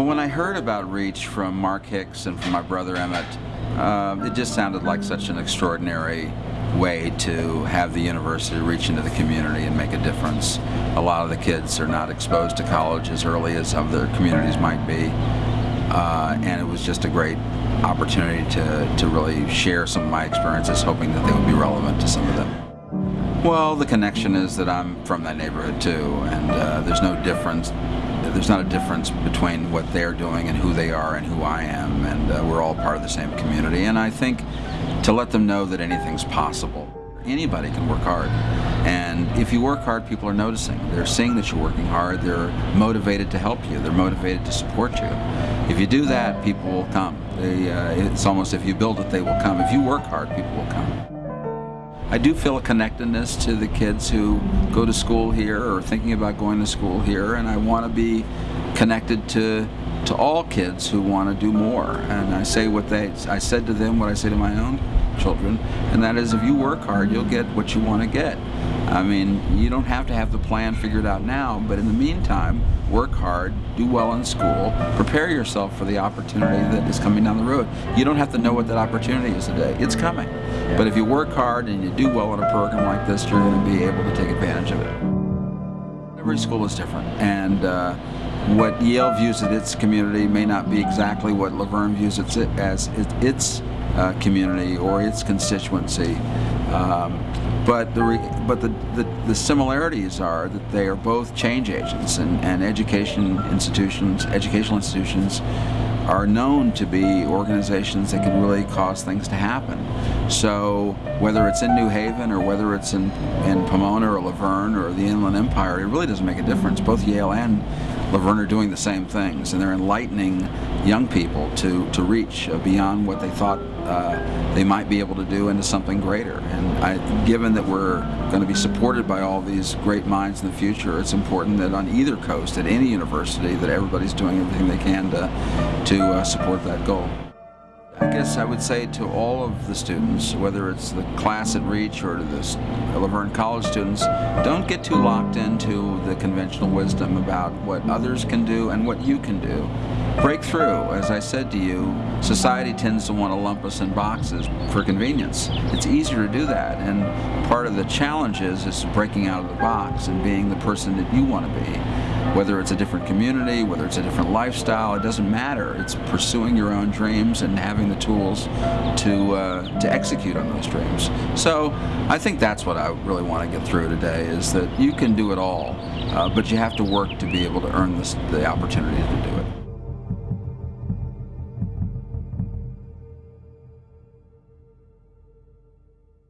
Well, when I heard about REACH from Mark Hicks and from my brother Emmett, uh, it just sounded like such an extraordinary way to have the university reach into the community and make a difference. A lot of the kids are not exposed to college as early as some of their communities might be. Uh, and it was just a great opportunity to, to really share some of my experiences, hoping that they would be relevant to some of them. Well, the connection is that I'm from that neighborhood too, and uh, there's no difference. There's not a difference between what they're doing and who they are and who I am, and uh, we're all part of the same community. And I think to let them know that anything's possible. Anybody can work hard. And if you work hard, people are noticing. They're seeing that you're working hard. They're motivated to help you. They're motivated to support you. If you do that, people will come. They, uh, it's almost if you build it, they will come. If you work hard, people will come. I do feel a connectedness to the kids who go to school here or thinking about going to school here, and I want to be connected to to all kids who want to do more. And I say what they, I said to them what I say to my own children, and that is if you work hard, you'll get what you want to get. I mean, you don't have to have the plan figured out now, but in the meantime, work hard, do well in school, prepare yourself for the opportunity that is coming down the road. You don't have to know what that opportunity is today. It's coming. But if you work hard and you do well in a program like this, you're going to be able to take advantage of it. Every school is different, and uh, what Yale views as its community may not be exactly what La Verne views it as its uh, community or its constituency. Um, but the but the, the, the, similarities are that they are both change agents and, and education institutions, educational institutions are known to be organizations that can really cause things to happen. So whether it's in New Haven or whether it's in, in Pomona or La Verne or the Inland Empire, it really doesn't make a difference. Both Yale and La Verne are doing the same things, and they're enlightening young people to, to reach uh, beyond what they thought uh, they might be able to do into something greater. And I, given that we're going to be supported by all these great minds in the future, it's important that on either coast, at any university, that everybody's doing everything they can to, to uh, support that goal. I guess I would say to all of the students, whether it's the class at REACH or to the La Verne College students, don't get too locked into the conventional wisdom about what others can do and what you can do. Break through. As I said to you, society tends to want to lump us in boxes for convenience. It's easier to do that, and part of the challenge is, is breaking out of the box and being the person that you want to be whether it's a different community, whether it's a different lifestyle, it doesn't matter. It's pursuing your own dreams and having the tools to, uh, to execute on those dreams. So I think that's what I really want to get through today is that you can do it all, uh, but you have to work to be able to earn this, the opportunity to do